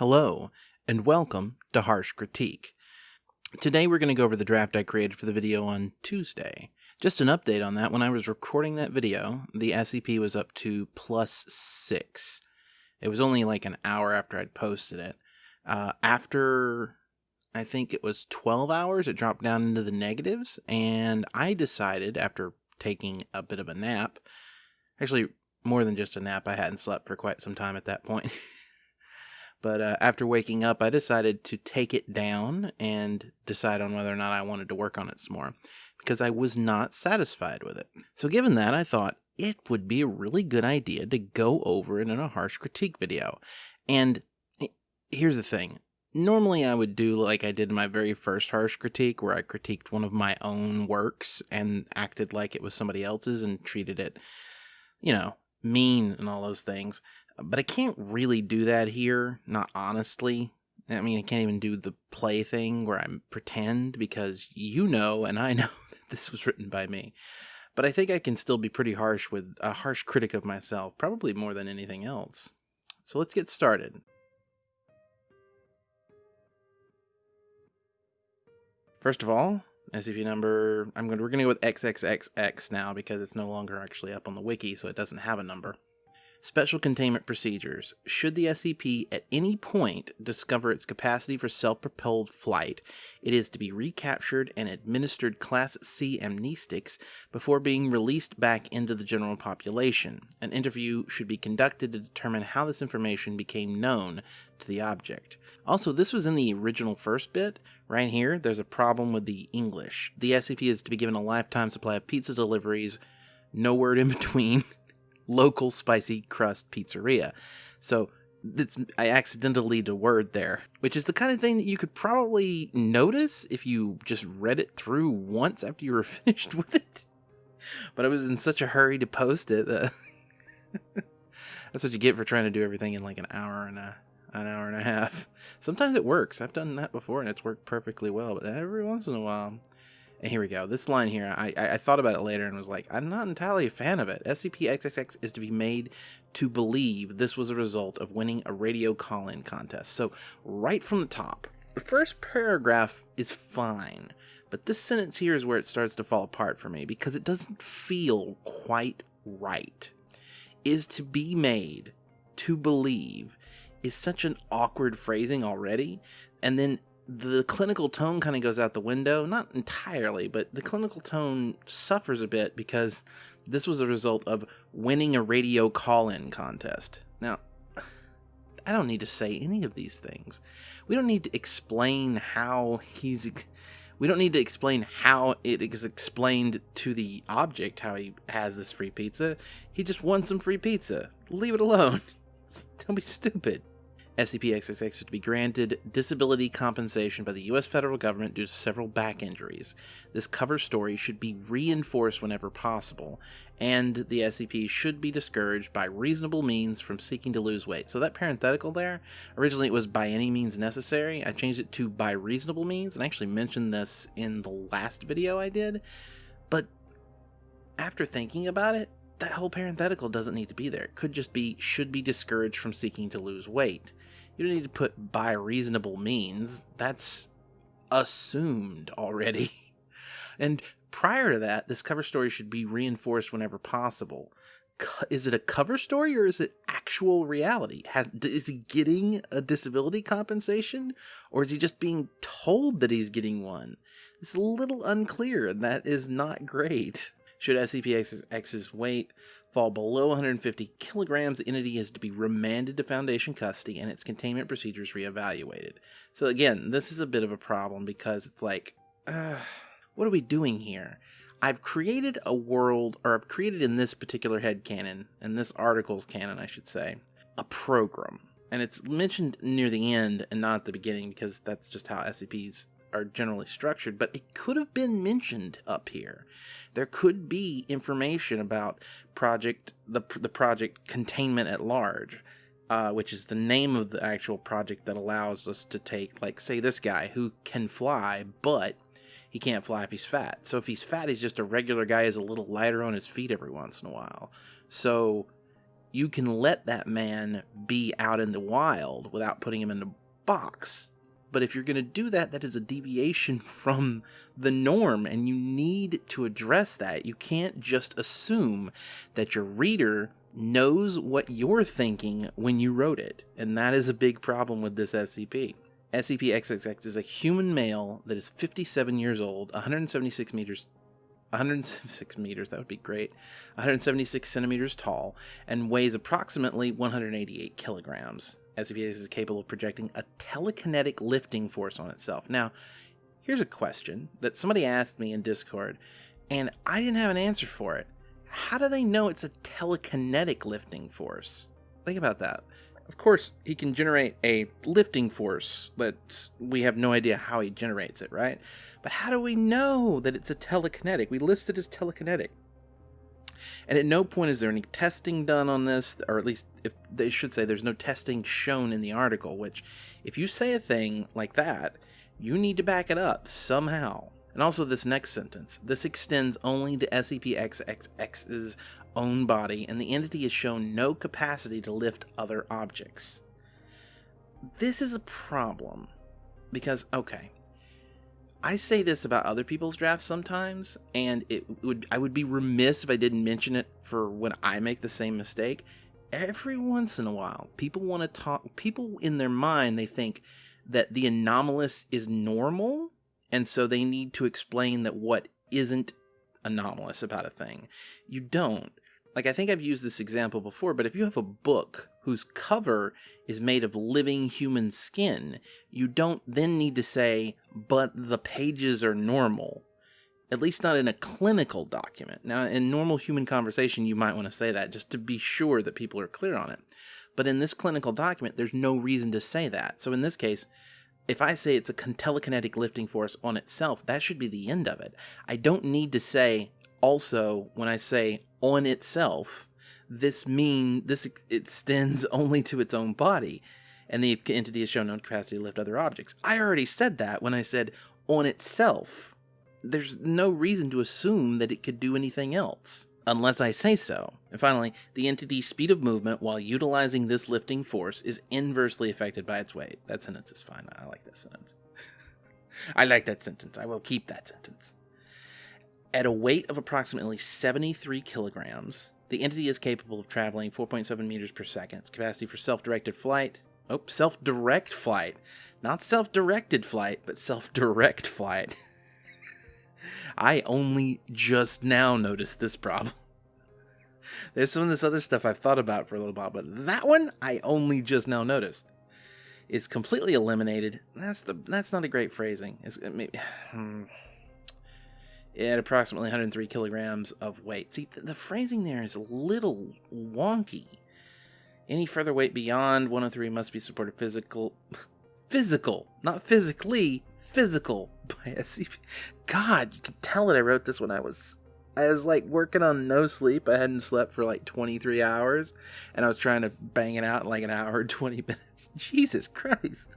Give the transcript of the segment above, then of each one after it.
Hello, and welcome to Harsh Critique. Today we're going to go over the draft I created for the video on Tuesday. Just an update on that, when I was recording that video, the SCP was up to plus 6. It was only like an hour after I'd posted it. Uh, after, I think it was 12 hours, it dropped down into the negatives, and I decided, after taking a bit of a nap, actually more than just a nap, I hadn't slept for quite some time at that point. But uh, after waking up, I decided to take it down and decide on whether or not I wanted to work on it some more because I was not satisfied with it. So, given that, I thought it would be a really good idea to go over it in a harsh critique video. And here's the thing normally I would do like I did in my very first harsh critique, where I critiqued one of my own works and acted like it was somebody else's and treated it, you know, mean and all those things. But I can't really do that here, not honestly. I mean, I can't even do the play thing where I pretend because you know and I know that this was written by me. But I think I can still be pretty harsh with a harsh critic of myself, probably more than anything else. So let's get started. First of all, SCP number, I'm going to, we're going to go with XXXX now because it's no longer actually up on the wiki, so it doesn't have a number. Special Containment Procedures. Should the SCP at any point discover its capacity for self-propelled flight, it is to be recaptured and administered Class C amnestics before being released back into the general population. An interview should be conducted to determine how this information became known to the object. Also, this was in the original first bit. Right here, there's a problem with the English. The SCP is to be given a lifetime supply of pizza deliveries, no word in between local spicy crust pizzeria. So it's, I accidentally a word there, which is the kind of thing that you could probably notice if you just read it through once after you were finished with it. But I was in such a hurry to post it. Uh, that's what you get for trying to do everything in like an hour and a an hour and a half. Sometimes it works. I've done that before and it's worked perfectly well, but every once in a while and here we go. This line here, I, I, I thought about it later and was like, I'm not entirely a fan of it. SCP-XXX is to be made to believe this was a result of winning a radio call-in contest. So right from the top, the first paragraph is fine, but this sentence here is where it starts to fall apart for me because it doesn't feel quite right. Is to be made to believe is such an awkward phrasing already, and then the clinical tone kind of goes out the window. Not entirely, but the clinical tone suffers a bit because this was a result of winning a radio call in contest. Now, I don't need to say any of these things. We don't need to explain how he's. We don't need to explain how it is explained to the object how he has this free pizza. He just won some free pizza. Leave it alone. Don't be stupid. SCP-XXX is to be granted disability compensation by the U.S. federal government due to several back injuries. This cover story should be reinforced whenever possible, and the SCP should be discouraged by reasonable means from seeking to lose weight. So that parenthetical there, originally it was by any means necessary. I changed it to by reasonable means, and I actually mentioned this in the last video I did, but after thinking about it, that whole parenthetical doesn't need to be there. It could just be should be discouraged from seeking to lose weight. You don't need to put by reasonable means. That's assumed already. and prior to that, this cover story should be reinforced whenever possible. Is it a cover story or is it actual reality? Has, is he getting a disability compensation or is he just being told that he's getting one? It's a little unclear and that is not great. Should SCP-X's weight fall below 150 kilograms, the entity is to be remanded to Foundation custody and its containment procedures reevaluated. So again, this is a bit of a problem because it's like, uh, what are we doing here? I've created a world, or I've created in this particular head canon, in this article's canon, I should say, a program. And it's mentioned near the end and not at the beginning because that's just how SCPs are generally structured, but it could have been mentioned up here. There could be information about project the the project containment at large, uh, which is the name of the actual project that allows us to take, like, say, this guy who can fly, but he can't fly if he's fat. So if he's fat, he's just a regular guy, is a little lighter on his feet every once in a while. So you can let that man be out in the wild without putting him in a box. But if you're going to do that, that is a deviation from the norm, and you need to address that. You can't just assume that your reader knows what you're thinking when you wrote it, and that is a big problem with this SCP. SCP-XXX is a human male that is 57 years old, 176 meters 176 meters, that would be great, 176 centimeters tall, and weighs approximately 188 kilograms. SCP is capable of projecting a telekinetic lifting force on itself. Now, here's a question that somebody asked me in Discord, and I didn't have an answer for it. How do they know it's a telekinetic lifting force? Think about that. Of course, he can generate a lifting force, but we have no idea how he generates it, right? But how do we know that it's a telekinetic? We list it as telekinetic. And at no point is there any testing done on this, or at least if they should say there's no testing shown in the article, which if you say a thing like that, you need to back it up somehow. And also this next sentence. This extends only to SCP-XXX's own body, and the entity has shown no capacity to lift other objects. This is a problem. Because, okay, I say this about other people's drafts sometimes, and it would I would be remiss if I didn't mention it for when I make the same mistake. Every once in a while, people want to talk people in their mind they think that the anomalous is normal and so they need to explain that what isn't anomalous about a thing. You don't. Like, I think I've used this example before, but if you have a book whose cover is made of living human skin, you don't then need to say, but the pages are normal. At least not in a clinical document. Now, in normal human conversation, you might want to say that just to be sure that people are clear on it. But in this clinical document, there's no reason to say that. So in this case, if I say it's a telekinetic lifting force on itself, that should be the end of it. I don't need to say also when I say on itself, this mean this extends only to its own body, and the entity has shown no capacity to lift other objects. I already said that when I said on itself. There's no reason to assume that it could do anything else unless I say so. And finally, the entity's speed of movement while utilizing this lifting force is inversely affected by its weight. That sentence is fine. I like that sentence. I like that sentence. I will keep that sentence. At a weight of approximately 73 kilograms, the entity is capable of traveling 4.7 meters per second. Its capacity for self-directed flight. Oh, self-direct flight. Not self-directed flight, but self-direct flight. I only just now noticed this problem. There's some of this other stuff I've thought about for a little while, but that one I only just now noticed. Is completely eliminated. That's the that's not a great phrasing. It's, it may, hmm. At approximately 103 kilograms of weight. See, the, the phrasing there is a little wonky. Any further weight beyond 103 must be supported physical, physical, not physically, physical by SCP. God, you can tell that I wrote this when I was I was like working on no sleep. I hadn't slept for like 23 hours and I was trying to bang it out in like an hour and 20 minutes. Jesus Christ.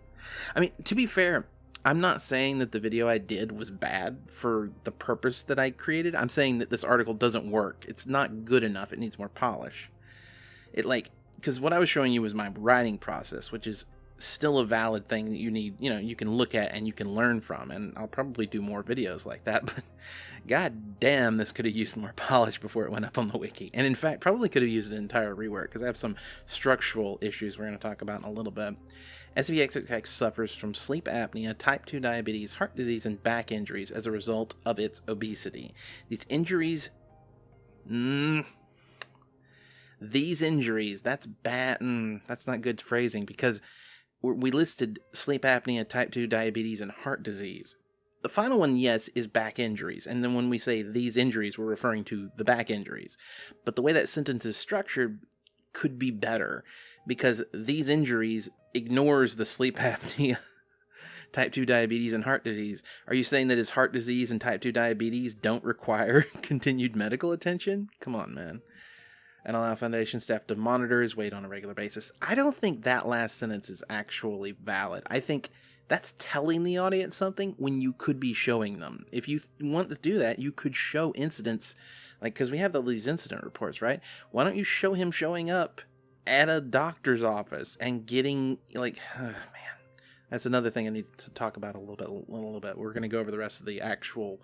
I mean, to be fair, I'm not saying that the video I did was bad for the purpose that I created. I'm saying that this article doesn't work. It's not good enough. It needs more polish. It like because what I was showing you was my writing process, which is still a valid thing that you need, you know, you can look at and you can learn from. And I'll probably do more videos like that, but god damn, this could have used more polish before it went up on the wiki. And in fact, probably could have used an entire rework because I have some structural issues we're going to talk about in a little bit. SCP-XXX suffers from sleep apnea, type 2 diabetes, heart disease, and back injuries as a result of its obesity. These injuries. Mm, these injuries, that's bad. Mm, that's not good phrasing because we listed sleep apnea, type 2 diabetes, and heart disease. The final one, yes, is back injuries. And then when we say these injuries, we're referring to the back injuries. But the way that sentence is structured could be better because these injuries ignores the sleep apnea, type 2 diabetes, and heart disease. Are you saying that his heart disease and type 2 diabetes don't require continued medical attention? Come on, man and allow Foundation staff to monitor his weight on a regular basis. I don't think that last sentence is actually valid. I think that's telling the audience something when you could be showing them. If you want to do that, you could show incidents Like, because we have all these incident reports, right? Why don't you show him showing up at a doctor's office and getting, like, oh, man, that's another thing I need to talk about a little bit. A little bit. We're going to go over the rest of the actual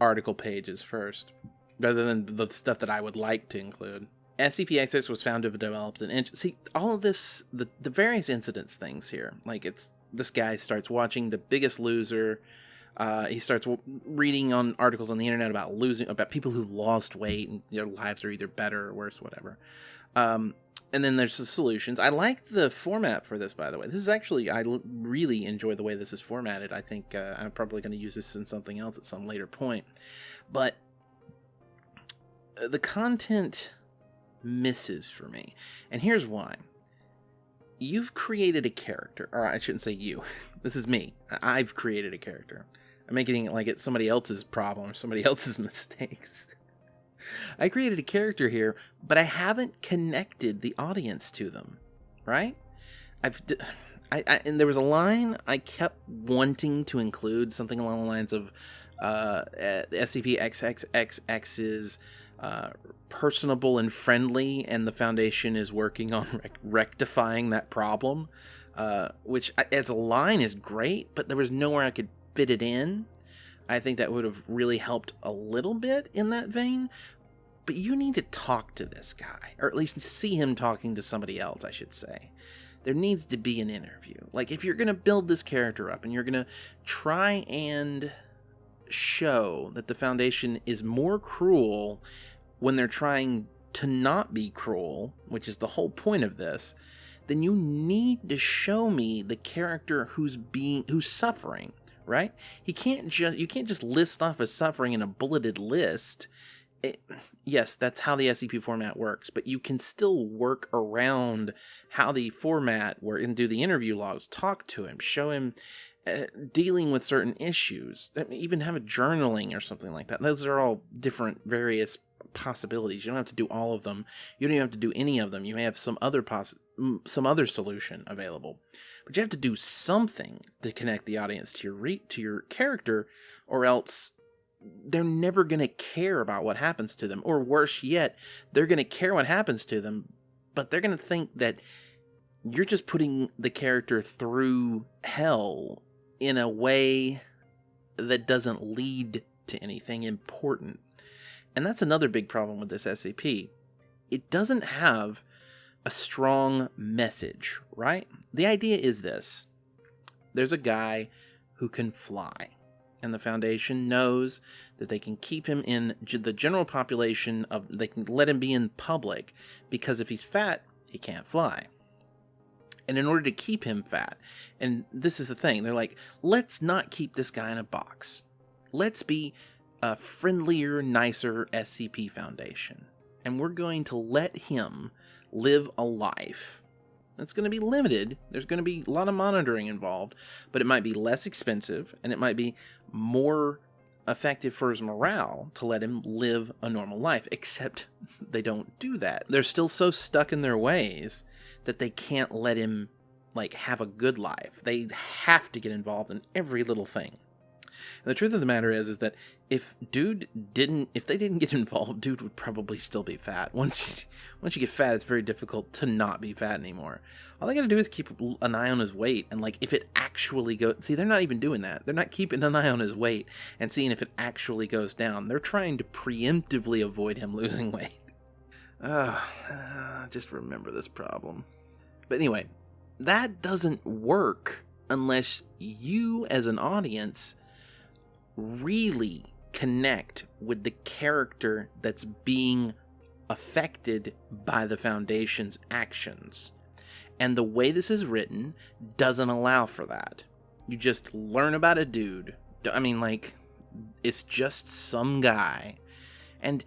article pages first, rather than the stuff that I would like to include. SCP-XX was found to have developed an. See, all of this, the, the various incidents things here, like it's, this guy starts watching The Biggest Loser, uh, he starts reading on articles on the internet about losing, about people who've lost weight and their lives are either better or worse, whatever. Um, and then there's the solutions. I like the format for this, by the way. This is actually, I really enjoy the way this is formatted. I think uh, I'm probably going to use this in something else at some later point. But uh, the content misses for me. And here's why. You've created a character, or I shouldn't say you. this is me. I've created a character. I'm making it like it's somebody else's problem, somebody else's mistakes. I created a character here, but I haven't connected the audience to them, right? I've, I, I and there was a line I kept wanting to include, something along the lines of uh, SCP-XXXX's uh, personable and friendly, and the Foundation is working on rec- rectifying that problem. Uh, which, as a line, is great, but there was nowhere I could fit it in. I think that would have really helped a little bit in that vein. But you need to talk to this guy, or at least see him talking to somebody else, I should say. There needs to be an interview. Like, if you're going to build this character up and you're going to try and show that the Foundation is more cruel when they're trying to not be cruel, which is the whole point of this, then you need to show me the character who's being who's suffering right? He can't just you can't just list off his suffering in a bulleted list. It, yes, that's how the SCP format works, but you can still work around how the format where and do the interview logs, talk to him, show him uh, dealing with certain issues, even have a journaling or something like that. Those are all different, various possibilities. You don't have to do all of them. You don't even have to do any of them. You may have some other poss some other solution available. But you have to do something to connect the audience to your re- to your character, or else they're never going to care about what happens to them. Or worse yet, they're going to care what happens to them, but they're going to think that you're just putting the character through hell in a way that doesn't lead to anything important. And that's another big problem with this SCP. It doesn't have a strong message, right? The idea is this there's a guy who can fly, and the Foundation knows that they can keep him in the general population of, they can let him be in public because if he's fat, he can't fly. And in order to keep him fat, and this is the thing, they're like, let's not keep this guy in a box. Let's be a friendlier, nicer SCP Foundation. And we're going to let him live a life. that's going to be limited. There's going to be a lot of monitoring involved, but it might be less expensive and it might be more effective for his morale to let him live a normal life, except they don't do that. They're still so stuck in their ways that they can't let him like have a good life. They have to get involved in every little thing. And the truth of the matter is, is that if dude didn't, if they didn't get involved, dude would probably still be fat. Once, you, once you get fat, it's very difficult to not be fat anymore. All they gotta do is keep an eye on his weight, and like if it actually goes, see, they're not even doing that. They're not keeping an eye on his weight and seeing if it actually goes down. They're trying to preemptively avoid him losing weight. Uh, just remember this problem. But anyway, that doesn't work unless you, as an audience, really connect with the character that's being affected by the Foundation's actions. And the way this is written doesn't allow for that. You just learn about a dude. I mean, like, it's just some guy. And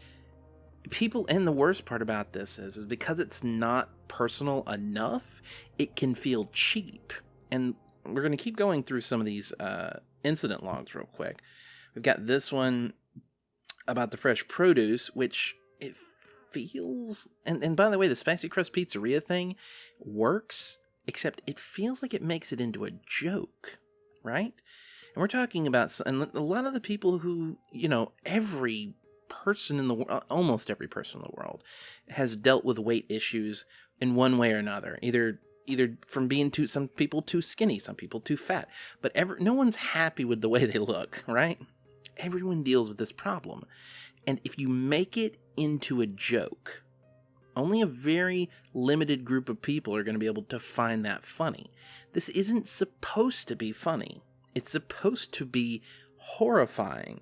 people, and the worst part about this is, is because it's not personal enough, it can feel cheap. And we're going to keep going through some of these uh, incident logs real quick. We've got this one about the fresh produce, which it feels and, and by the way, the spicy crust pizzeria thing works, except it feels like it makes it into a joke, right? And we're talking about and a lot of the people who, you know, every person in the world, uh, almost every person in the world, has dealt with weight issues in one way or another. Either either from being too some people too skinny, some people too fat, but ever no one's happy with the way they look, right? Everyone deals with this problem. And if you make it into a joke, only a very limited group of people are going to be able to find that funny. This isn't supposed to be funny. It's supposed to be horrifying.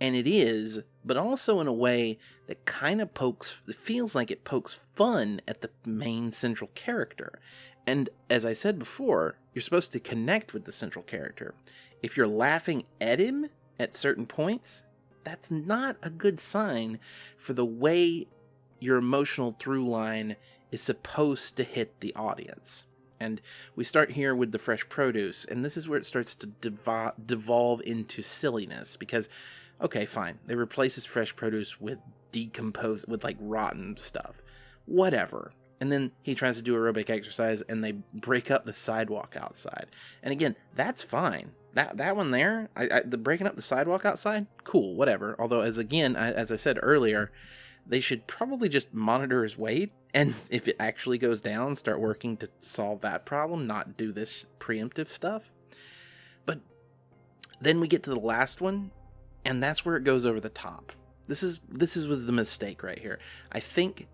And it is, but also in a way that kind of pokes, feels like it pokes fun at the main central character. And as I said before, you're supposed to connect with the central character. If you're laughing at him at certain points, that's not a good sign for the way your emotional through line is supposed to hit the audience. And we start here with the fresh produce, and this is where it starts to devo- devolve into silliness because, okay, fine, they replace this fresh produce with decomposed, with like rotten stuff. Whatever. And then he tries to do aerobic exercise and they break up the sidewalk outside. And again, that's fine. That, that one there, I, I, the breaking up the sidewalk outside, cool, whatever. Although, as again, I, as I said earlier, they should probably just monitor his weight and if it actually goes down, start working to solve that problem, not do this preemptive stuff. But then we get to the last one, and that's where it goes over the top. This is this is was the mistake right here. I think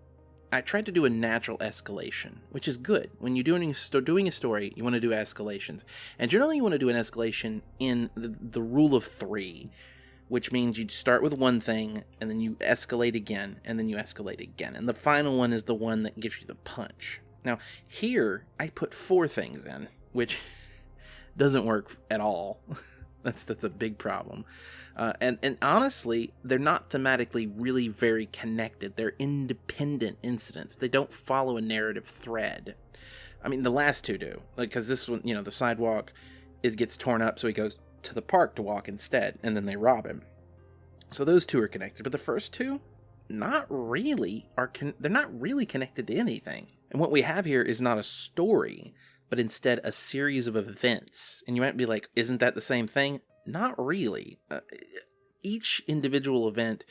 I tried to do a natural escalation, which is good. When you're doing doing a story, you want to do escalations, and generally you want to do an escalation in the, the rule of three, which means you start with one thing and then you escalate again and then you escalate again. And the final one is the one that gives you the punch. Now, here I put four things in, which doesn't work at all. that's that's a big problem. Uh, and and honestly, they're not thematically really very connected. They're independent incidents. They don't follow a narrative thread. I mean, the last two do, like because this one, you know, the sidewalk is gets torn up, so he goes to the park to walk instead, and then they rob him. So those two are connected, but the first two, not really are con- they're not really connected to anything. And what we have here is not a story, but instead a series of events. And you might be like, isn't that the same thing? Not really. Uh, each individual event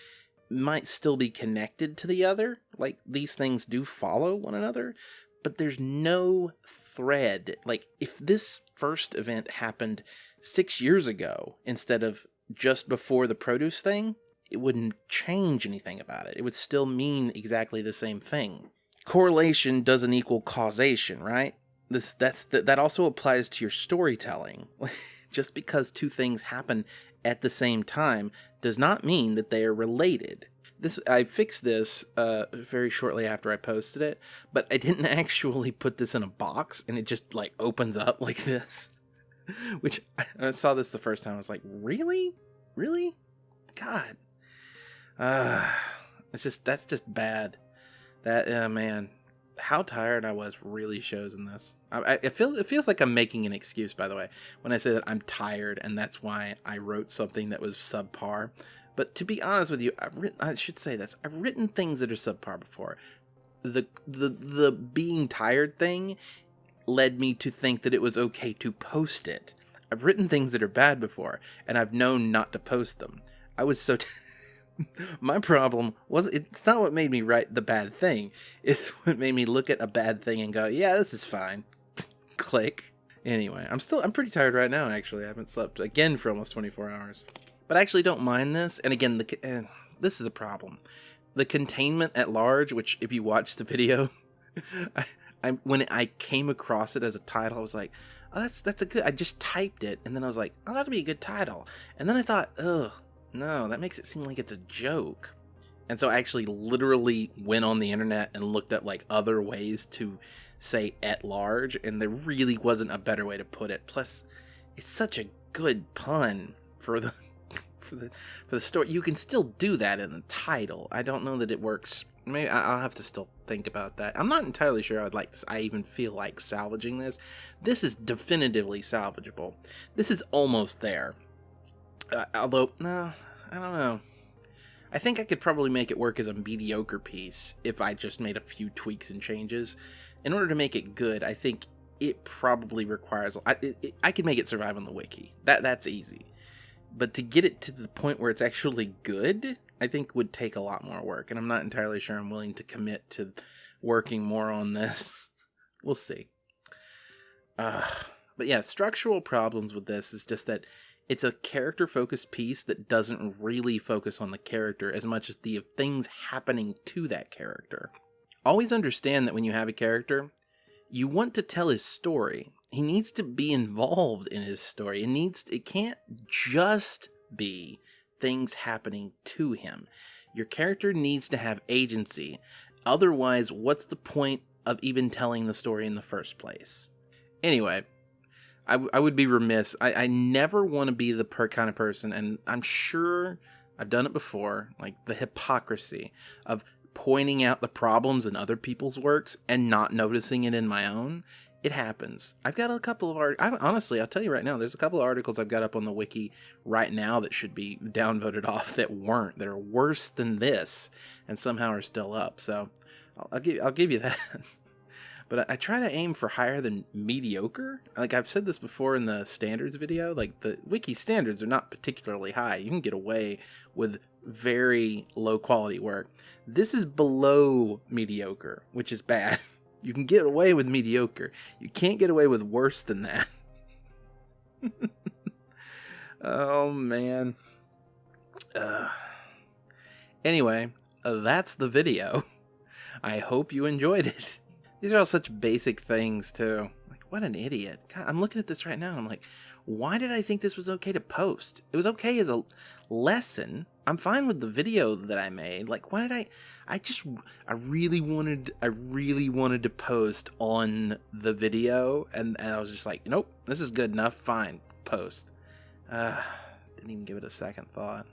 might still be connected to the other, like these things do follow one another, but there's no thread. Like, if this first event happened six years ago instead of just before the produce thing, it wouldn't change anything about it. It would still mean exactly the same thing. Correlation doesn't equal causation, right? This that's that also applies to your storytelling. just because two things happen at the same time does not mean that they are related. This I fixed this uh, very shortly after I posted it, but I didn't actually put this in a box, and it just like opens up like this. Which I saw this the first time. I was like, really, really, God, uh, it's just that's just bad. That uh, man, how tired I was really shows in this. I, I it feels it feels like I'm making an excuse. By the way, when I say that I'm tired and that's why I wrote something that was subpar. But to be honest with you, I've written, I should say this. I've written things that are subpar before. The the the being tired thing led me to think that it was okay to post it. I've written things that are bad before, and I've known not to post them. I was so. T- My problem was it's not what made me write the bad thing. It's what made me look at a bad thing and go, "Yeah, this is fine." Click. Anyway, I'm still I'm pretty tired right now. Actually, I haven't slept again for almost 24 hours. But I actually don't mind this. And again, the eh, this is the problem. The containment at large, which if you watch the video, I, I when I came across it as a title, I was like, "Oh, that's that's a good." I just typed it, and then I was like, "Oh, that'd be a good title." And then I thought, "Ugh, no, that makes it seem like it's a joke." And so I actually literally went on the internet and looked up like other ways to say at large, and there really wasn't a better way to put it. Plus, it's such a good pun for the for the for the story. You can still do that in the title. I don't know that it works maybe I'll have to still think about that. I'm not entirely sure I'd like I even feel like salvaging this. This is definitively salvageable. This is almost there. Uh, although, no, I don't know. I think I could probably make it work as a mediocre piece if I just made a few tweaks and changes. In order to make it good, I think it probably requires. I, it, I could make it survive on the wiki. That that's easy. But to get it to the point where it's actually good, I think would take a lot more work, and I'm not entirely sure I'm willing to commit to working more on this. we'll see. Uh, but yeah, structural problems with this is just that it's a character focused piece that doesn't really focus on the character as much as the things happening to that character. Always understand that when you have a character, you want to tell his story. He needs to be involved in his story. It needs it can't just be things happening to him. Your character needs to have agency. Otherwise, what's the point of even telling the story in the first place? Anyway, I, I would be remiss. I, I never want to be the per kind of person, and I'm sure I've done it before, like the hypocrisy of pointing out the problems in other people's works and not noticing it in my own. It happens. I've got a couple of art. I, honestly, I'll tell you right now. There's a couple of articles I've got up on the wiki right now that should be downvoted off that weren't. That are worse than this, and somehow are still up. So, I'll, I'll give I'll give you that. but I, I, try to aim for higher than mediocre. Like I've said this before in the standards video. Like the wiki standards are not particularly high. You can get away with very low quality work. This is below mediocre, which is bad. You can get away with mediocre. You can't get away with worse than that. oh, man. Uh, anyway, that's the video. I hope you enjoyed it. These are all such basic things, too. Like, what an idiot. God, I'm looking at this right now and I'm like, why did I think this was okay to post? It was okay as a lesson. I'm fine with the video that I made. Like, why did I? I just, I really wanted, I really wanted to post on the video, and, and I was just like, nope, this is good enough. Fine, post. Uh, didn't even give it a second thought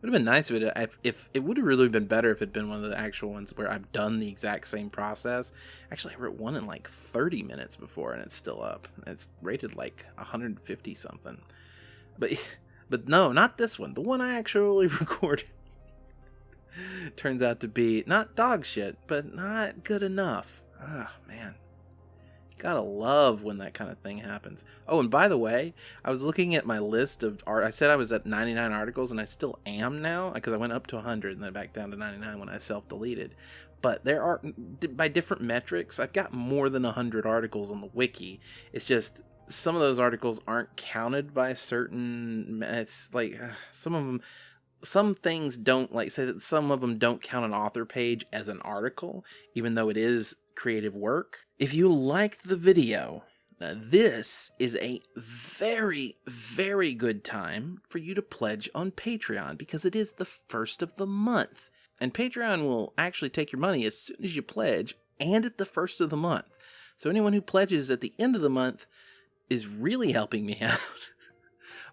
would have been nice if it if, if it would have really been better if it'd been one of the actual ones where I've done the exact same process. Actually, I wrote one in like 30 minutes before, and it's still up. It's rated like 150 something. But but no, not this one. The one I actually recorded turns out to be not dog shit, but not good enough. Oh man. Gotta love when that kind of thing happens. Oh, and by the way, I was looking at my list of art. I said I was at 99 articles, and I still am now because I went up to 100 and then back down to 99 when I self deleted. But there are, by different metrics, I've got more than 100 articles on the wiki. It's just some of those articles aren't counted by certain. It's like some of them some things don't like say that some of them don't count an author page as an article even though it is creative work if you liked the video, uh, this is a very, very good time for you to pledge on Patreon because it is the first of the month. And Patreon will actually take your money as soon as you pledge and at the first of the month. So anyone who pledges at the end of the month is really helping me out.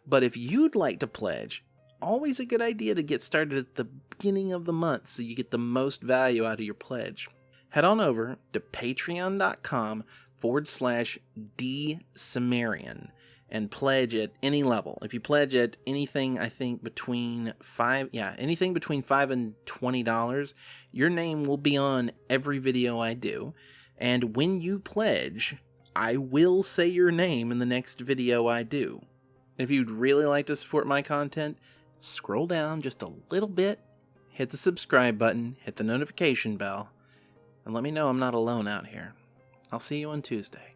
but if you'd like to pledge, always a good idea to get started at the beginning of the month so you get the most value out of your pledge head on over to patreon.com forward slash dsumerian and pledge at any level. If you pledge at anything, I think between five, yeah, anything between five and twenty dollars, your name will be on every video I do. And when you pledge, I will say your name in the next video I do. If you'd really like to support my content, scroll down just a little bit, hit the subscribe button, hit the notification bell, and let me know I'm not alone out here. I'll see you on Tuesday.